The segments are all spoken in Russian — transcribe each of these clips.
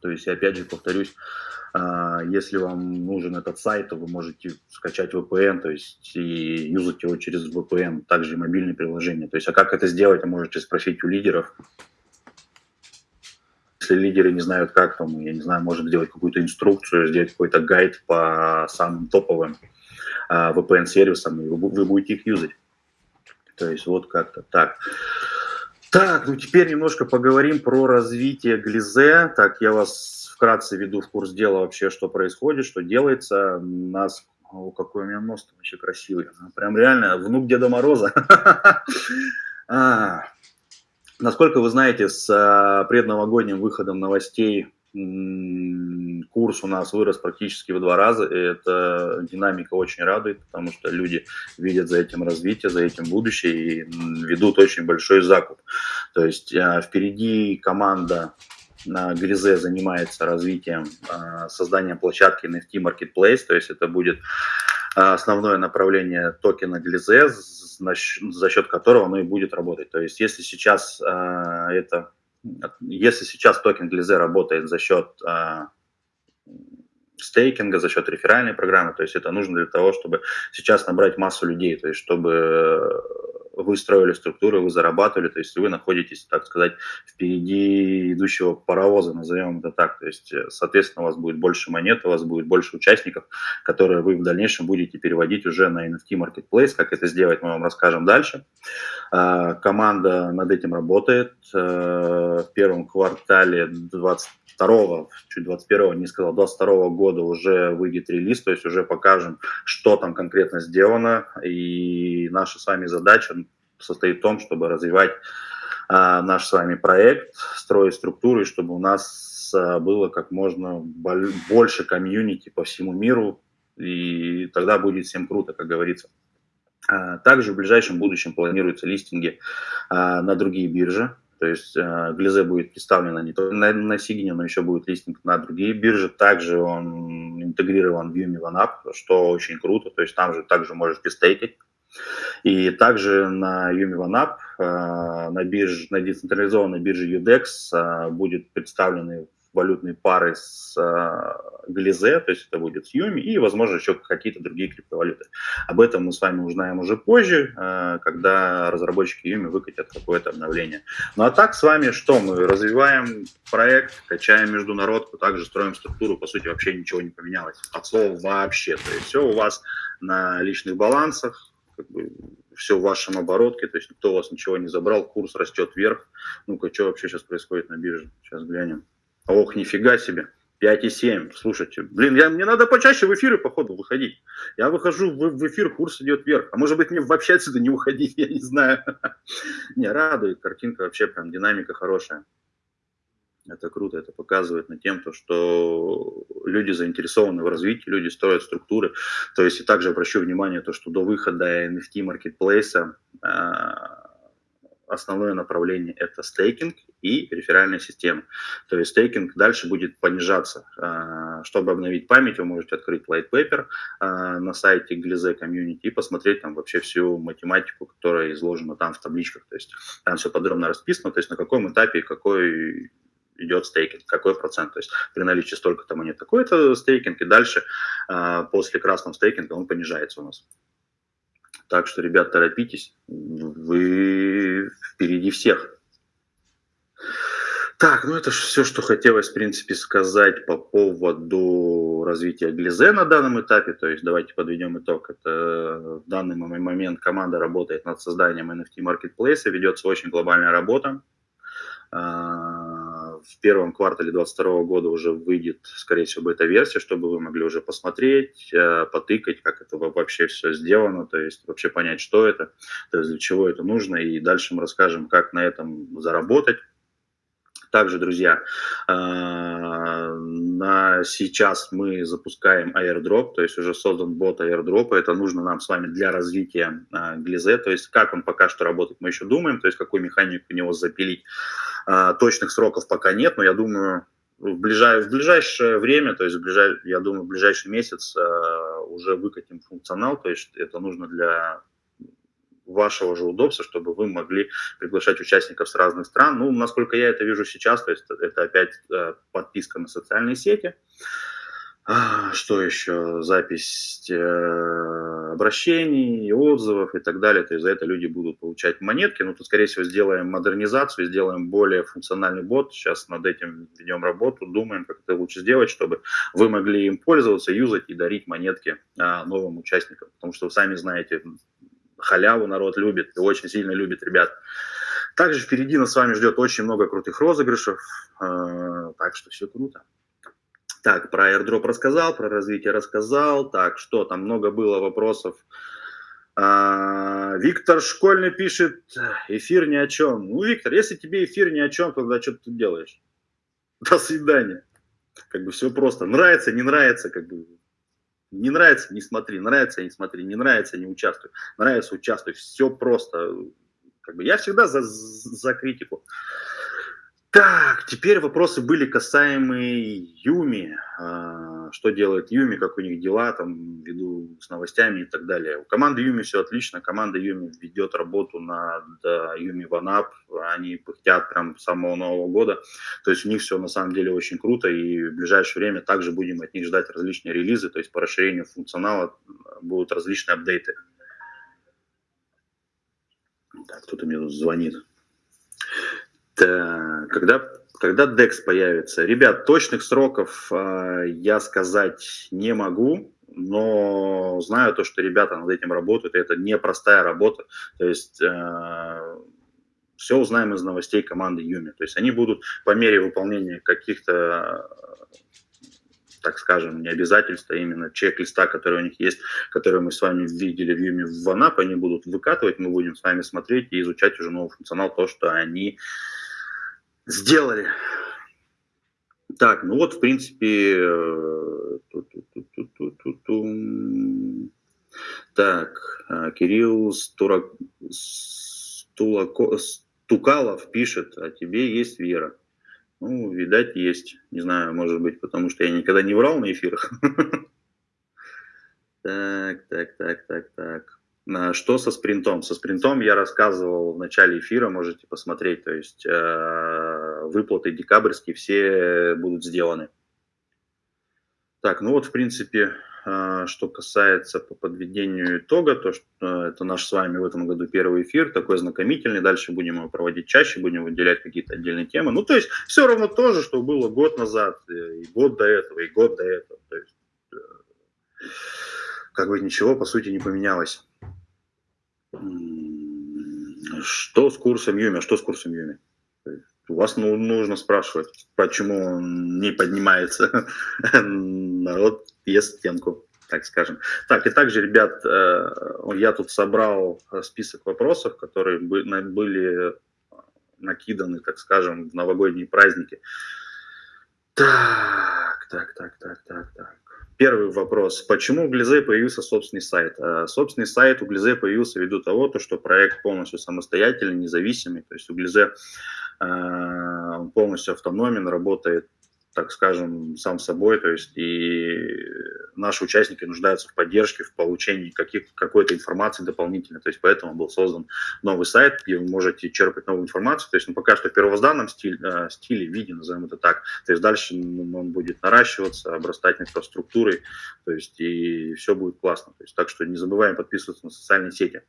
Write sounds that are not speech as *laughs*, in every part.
То есть, опять же, повторюсь, а, если вам нужен этот сайт, то вы можете скачать VPN, то есть и юзать его через VPN, также и мобильные приложения. То есть, а как это сделать, вы можете спросить у лидеров. Если лидеры не знают, как, там, я не знаю, может сделать какую-то инструкцию, сделать какой-то гайд по самым топовым а, VPN-сервисам, и вы, будете их юзать. То есть вот как-то так. Так, ну теперь немножко поговорим про развитие Глизе. Так, я вас вкратце веду в курс дела вообще, что происходит, что делается. У нас о, какой у меня нос там вообще красивый. Прям реально внук Деда Мороза. *laughs* А, насколько вы знаете, с а, предновогодним выходом новостей курс у нас вырос практически в два раза, и эта динамика очень радует, потому что люди видят за этим развитие, за этим будущее и ведут очень большой закуп. То есть а, впереди команда на Гризе занимается развитием, а, созданием площадки NFT Marketplace, то есть это будет основное направление токена Глизе, за счет которого оно и будет работать. То есть если сейчас это если сейчас токен Glize работает за счет стейкинга, за счет реферальной программы, то есть это нужно для того, чтобы сейчас набрать массу людей, то есть чтобы строили структуру, вы зарабатывали, то есть вы находитесь, так сказать, впереди идущего паровоза, назовем это так. То есть, соответственно, у вас будет больше монет, у вас будет больше участников, которые вы в дальнейшем будете переводить уже на NFT Marketplace. Как это сделать, мы вам расскажем дальше. А, команда над этим работает. А, в первом квартале 22 чуть 21 не сказал, 22 года уже выйдет релиз, то есть уже покажем, что там конкретно сделано. И наша с вами задача состоит в том, чтобы развивать а, наш с вами проект, строить структуры, чтобы у нас а, было как можно больше комьюнити по всему миру, и тогда будет всем круто, как говорится. А, также в ближайшем будущем планируются листинги на другие биржи, то есть Глизе будет представлена не только на, на Сигне, но еще будет листинг на другие биржи. Также он интегрирован в Yumi что очень круто. То есть там же также можете стейкать. И также на Yumi OneUp, э, на, бирже, на децентрализованной бирже UDEX э, будет представлены валютные пары с э, Глизе, то есть это будет с Юми, и, возможно, еще какие-то другие криптовалюты. Об этом мы с вами узнаем уже позже, когда разработчики Юми выкатят какое-то обновление. Ну а так с вами что? Мы развиваем проект, качаем международку, также строим структуру, по сути, вообще ничего не поменялось. От слова вообще. То есть все у вас на личных балансах, как бы все в вашем оборотке, то есть никто у вас ничего не забрал, курс растет вверх. Ну-ка, что вообще сейчас происходит на бирже? Сейчас глянем. Ох, нифига себе. 5,7. Слушайте, блин, я, мне надо почаще в эфиры, походу, выходить. Я выхожу в, в эфир, курс идет вверх. А может быть, мне вообще отсюда не уходить, *laughs* я не знаю. *laughs* Не, радует, картинка вообще прям, динамика хорошая. Это круто, это показывает на тем, то, что люди заинтересованы в развитии, люди строят структуры. То есть и также обращу внимание, то, что до выхода NFT маркетплейса основное направление это стейкинг и реферальная система. То есть стейкинг дальше будет понижаться. А, чтобы обновить память, вы можете открыть white paper а, на сайте Glize Community и посмотреть там вообще всю математику, которая изложена там в табличках. То есть там все подробно расписано, то есть на каком этапе какой идет стейкинг, какой процент. То есть при наличии столько-то монет такой-то стейкинг, и дальше а, после красного стейкинга он понижается у нас. Так что, ребят, торопитесь, вы впереди всех. Так, ну это все, что хотелось, в принципе, сказать по поводу развития Глизе на данном этапе. То есть давайте подведем итог. Это в данный момент команда работает над созданием NFT Marketplace, ведется очень глобальная работа. В первом квартале 2022 года уже выйдет, скорее всего, бета-версия, чтобы вы могли уже посмотреть, э, потыкать, как это вообще все сделано, то есть вообще понять, что это, то есть для чего это нужно, и дальше мы расскажем, как на этом заработать. Также, друзья, э, на сейчас мы запускаем airdrop, то есть уже создан бот airdrop, это нужно нам с вами для развития Глизе, то есть как он пока что работает, мы еще думаем, то есть какую механику у него запилить. А, точных сроков пока нет, но я думаю, в, ближай, в ближайшее время, то есть в ближай, я думаю, в ближайший месяц уже выкатим функционал, то есть это нужно для вашего же удобства, чтобы вы могли приглашать участников с разных стран. Ну, насколько я это вижу сейчас, то есть это опять э, подписка на социальные сети. А, что еще? Запись э, обращений, отзывов и так далее. То есть за это люди будут получать монетки. Ну, тут, скорее всего, сделаем модернизацию, сделаем более функциональный бот. Сейчас над этим ведем работу, думаем, как это лучше сделать, чтобы вы могли им пользоваться, юзать и дарить монетки а, новым участникам. Потому что вы сами знаете, халяву народ любит и очень сильно любит ребят. Также впереди нас с вами ждет очень много крутых розыгрышев, э, так что все круто. Так, про airdrop рассказал, про развитие рассказал. Так, что там много было вопросов. А, Виктор Школьный пишет, эфир ни о чем. Ну, Виктор, если тебе эфир ни о чем, тогда что ты делаешь? До свидания. Как бы все просто. Нравится, не нравится, как бы. Не нравится, не смотри, нравится, не смотри, не нравится, не участвуй, нравится, участвуй. Все просто. Как бы я всегда за, за критику. Так, теперь вопросы были касаемые Юми. А, что делает Юми, как у них дела, там, ввиду с новостями и так далее. У команды Юми все отлично. Команда Юми ведет работу над Юми Ванап. Они пыхтят прям с самого Нового года. То есть у них все на самом деле очень круто. И в ближайшее время также будем от них ждать различные релизы. То есть по расширению функционала будут различные апдейты. Так, кто-то мне тут звонит. Так, когда, когда DEX появится? Ребят, точных сроков э, я сказать не могу, но знаю то, что ребята над этим работают, и это непростая работа. То есть э, все узнаем из новостей команды Юми. То есть они будут по мере выполнения каких-то так скажем, не обязательства, а именно чек-листа, который у них есть, который мы с вами видели в Юме в Ванап, они будут выкатывать, мы будем с вами смотреть и изучать уже новый функционал, то, что они Сделали. Так, ну вот, в принципе, э, так, э, Кирилл Стурак... Стулако... Стукалов пишет, а тебе есть вера. Ну, видать, есть. Не знаю, может быть, потому что я никогда не врал на эфирах. *laughs* Так, так, так, так, так. Что со спринтом? Со спринтом я рассказывал в начале эфира, можете посмотреть. То есть э, выплаты декабрьские все будут сделаны. Так, ну вот, в принципе, э, что касается по подведению итога, то что э, это наш с вами в этом году первый эфир, такой знакомительный. Дальше будем его проводить чаще, будем выделять какие-то отдельные темы. Ну, то есть все равно то же, что было год назад, и год до этого, и год до этого. То есть, как бы ничего, по сути, не поменялось. Что с курсом Юми? А что с курсом Юми? У вас ну, нужно спрашивать, почему не поднимается. *laughs* Народ ест стенку, так скажем. Так, и также, ребят, э, я тут собрал список вопросов, которые были накиданы, так скажем, в новогодние праздники. Так, так, так, так, так, так. Первый вопрос. Почему у Глизе появился собственный сайт? Э, собственный сайт у Глизе появился ввиду того, то, что проект полностью самостоятельный, независимый. То есть у Глизе э, полностью автономен, работает так скажем, сам собой, то есть и наши участники нуждаются в поддержке, в получении каких, какой-то информации дополнительной, то есть поэтому был создан новый сайт, где вы можете черпать новую информацию, то есть ну, пока что в первозданном стиле, э, стиле, виде, назовем это так, то есть дальше он будет наращиваться, обрастать инфраструктурой, то есть и все будет классно, то есть так что не забываем подписываться на социальные сети.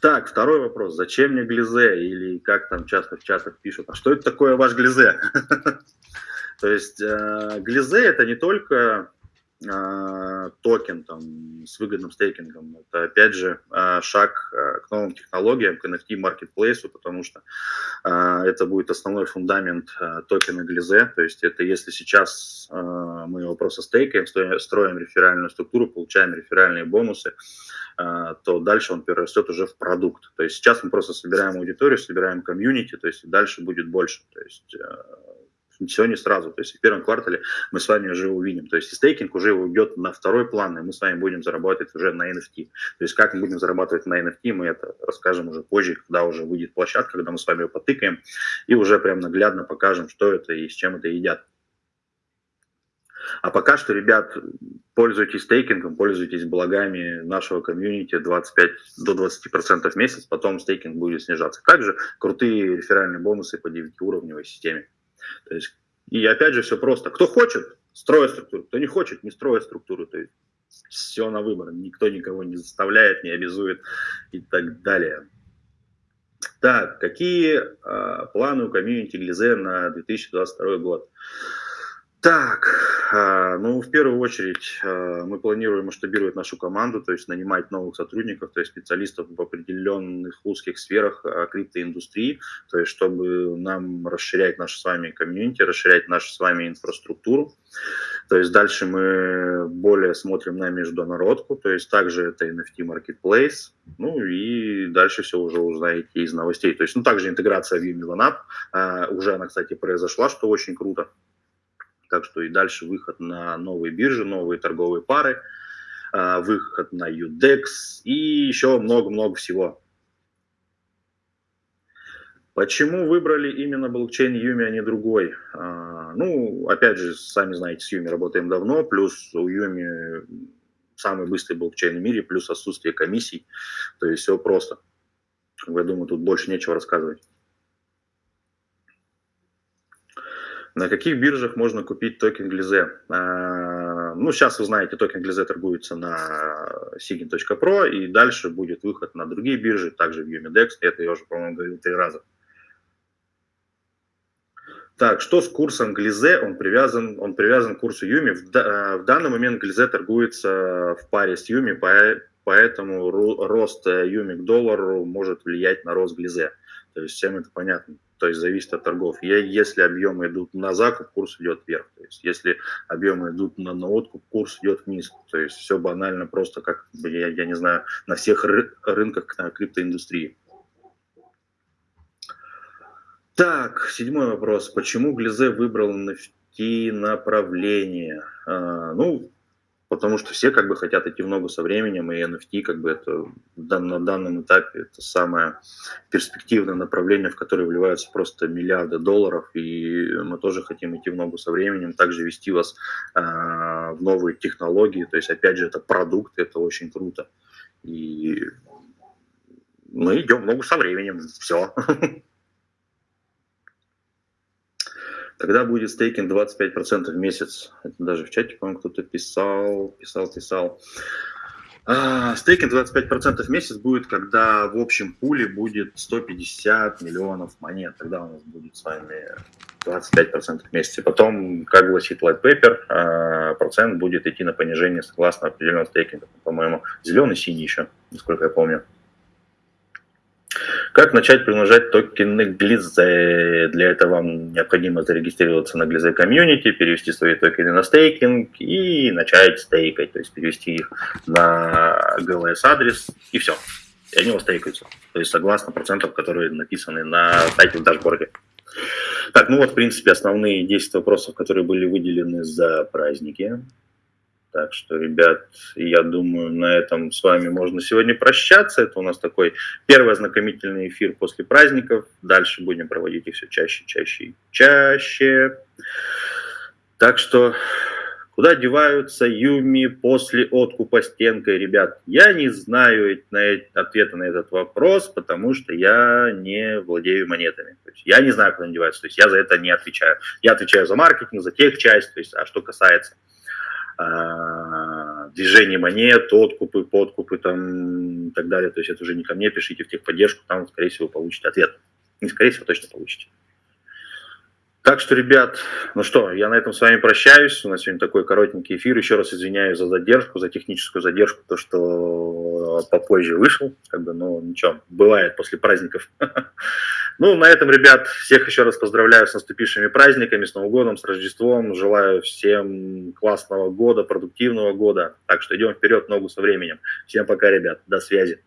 Так, второй вопрос. Зачем мне глизе? Или как там часто в чатах пишут, а что это такое ваш глизе? *laughs* То есть э, глизе это не только токен там, с выгодным стейкингом. Это, опять же, э, шаг к новым технологиям, к NFT маркетплейсу, потому что это будет основной фундамент токена Глизе. То есть это если сейчас мы его просто стейкаем, строим реферальную структуру, получаем реферальные бонусы, а, то дальше он перерастет уже в продукт. То есть сейчас мы просто собираем аудиторию, собираем комьюнити, то есть дальше будет больше. То есть все не сразу. То есть в первом квартале мы с вами уже увидим. То есть стейкинг уже уйдет на второй план, и мы с вами будем зарабатывать уже на NFT. То есть как мы будем зарабатывать на NFT, мы это расскажем уже позже, когда уже выйдет площадка, когда мы с вами ее потыкаем, и уже прям наглядно покажем, что это и с чем это едят. А пока что, ребят, пользуйтесь стейкингом, пользуйтесь благами нашего комьюнити 25 до 20% в месяц, потом стейкинг будет снижаться. Также крутые реферальные бонусы по 9-уровневой системе. То есть, и опять же, все просто. Кто хочет, строит структуру, кто не хочет, не строит структуру. То есть, все на выбор. Никто никого не заставляет, не обязует и так далее. Так, какие э, планы у комьюнити Глизе на 2022 год? Так, а, ну, в первую очередь а, мы планируем масштабировать нашу команду, то есть нанимать новых сотрудников, то есть специалистов в определенных узких сферах а, криптоиндустрии, то есть чтобы нам расширять наш с вами комьюнити, расширять нашу с вами инфраструктуру. То есть дальше мы более смотрим на международку, то есть также это NFT Marketplace, ну и дальше все уже узнаете из новостей. То есть, ну, также интеграция в UmiOneUp, уже она, кстати, произошла, что очень круто. Так что и дальше выход на новые биржи, новые торговые пары, а, выход на UDEX и еще много-много всего. Почему выбрали именно блокчейн Юми, а не другой? А, ну, опять же, сами знаете, с Юми работаем давно, плюс у Юми самый быстрый блокчейн в мире, плюс отсутствие комиссий, то есть все просто. Я думаю, тут больше нечего рассказывать. На каких биржах можно купить токен Glize? А, ну, сейчас вы знаете, токен Glize торгуется на sigen.pro, и дальше будет выход на другие биржи, также в Umidex. Это я уже, по-моему, говорил три раза. Так, что с курсом Glize? Он привязан, он привязан к курсу UMI. В, в данный момент Glize торгуется в паре с UMI, поэтому рост UMI к доллару может влиять на рост Glize. То есть всем это понятно то есть зависит от торгов. Если объемы идут на закуп, курс идет вверх. То есть если объемы идут на, на откуп, курс идет вниз. То есть все банально просто, как, я, я не знаю, на всех ры рынках криптоиндустрии. Так, седьмой вопрос. Почему Глизе выбрал NFT направление? А, ну, потому что все как бы хотят идти в ногу со временем, и NFT как бы это на данном этапе это самое перспективное направление, в которое вливаются просто миллиарды долларов, и мы тоже хотим идти в ногу со временем, также вести вас э, в новые технологии, то есть опять же это продукт, это очень круто, и мы идем в ногу со временем, все. *laughs* Когда будет стейкинг 25% в месяц? Это даже в чате, по-моему, кто-то писал, писал, писал. А, стейкинг 25% в месяц будет, когда в общем пуле будет 150 миллионов монет. Тогда у нас будет с вами 25% в месяц. Потом, как гласит White Paper, а, процент будет идти на понижение согласно определенного стейкинга. По-моему, зеленый, синий еще, насколько я помню. Как начать приумножать токены Glize? Для этого вам необходимо зарегистрироваться на Glize Community, перевести свои токены на стейкинг и начать стейкать, то есть перевести их на GLS адрес и все. И они у вас стейкаются. То есть согласно процентам, которые написаны на сайте в дашборде. Так, ну вот, в принципе, основные 10 вопросов, которые были выделены за праздники. Так что, ребят, я думаю, на этом с вами можно сегодня прощаться. Это у нас такой первый ознакомительный эфир после праздников. Дальше будем проводить их все чаще, чаще и чаще. Так что, куда деваются Юми после откупа стенкой, ребят? Я не знаю ответа на этот вопрос, потому что я не владею монетами. То есть я не знаю, куда они деваются. То есть я за это не отвечаю. Я отвечаю за маркетинг, за тех часть. То есть, а что касается движение монет, откупы, подкупы там и так далее. То есть это уже не ко мне, пишите в техподдержку, там, скорее всего, получите ответ. Не скорее всего, точно получите. Так что, ребят, ну что, я на этом с вами прощаюсь. У нас сегодня такой коротенький эфир. Еще раз извиняюсь за задержку, за техническую задержку, то, что попозже вышел. Как бы, ну, ничего, бывает после праздников. *laughs* Ну, на этом, ребят, всех еще раз поздравляю с наступившими праздниками, с Новым годом, с Рождеством. Желаю всем классного года, продуктивного года. Так что идем вперед, ногу со временем. Всем пока, ребят. До связи.